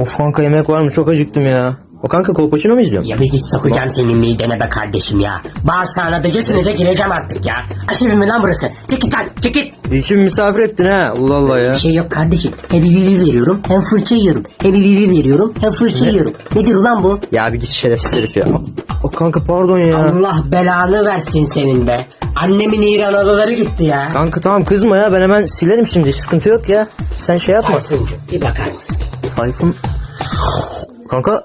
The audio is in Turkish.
Of kanka yemek var mı? Çok acıktım ya. O kanka kolpaçino mu izliyorsun? Ya bir git sokacağım senin midene be kardeşim ya. Bağırsağına da götüne de gireceğim artık ya. Aşırı mı lan burası? Çık git lan çık git. Ki misafir ettin ha. Allah Allah ya. Bir şey yok kardeşim. Hem bibi veriyorum hem fırça yiyorum. Hem bibi veriyorum hem fırça yiyorum. Nedir ulan bu? Ya bir git şerefsiz herif ya. O kanka pardon ya. Allah belanı versin senin be. Annemin İran adaları gitti ya. Kanka tamam kızma ya. Ben hemen silerim şimdi. Sıkıntı yok ya. Sen şey yapma. Tayfuncu bir bakar mısın? Tayfun. Kanka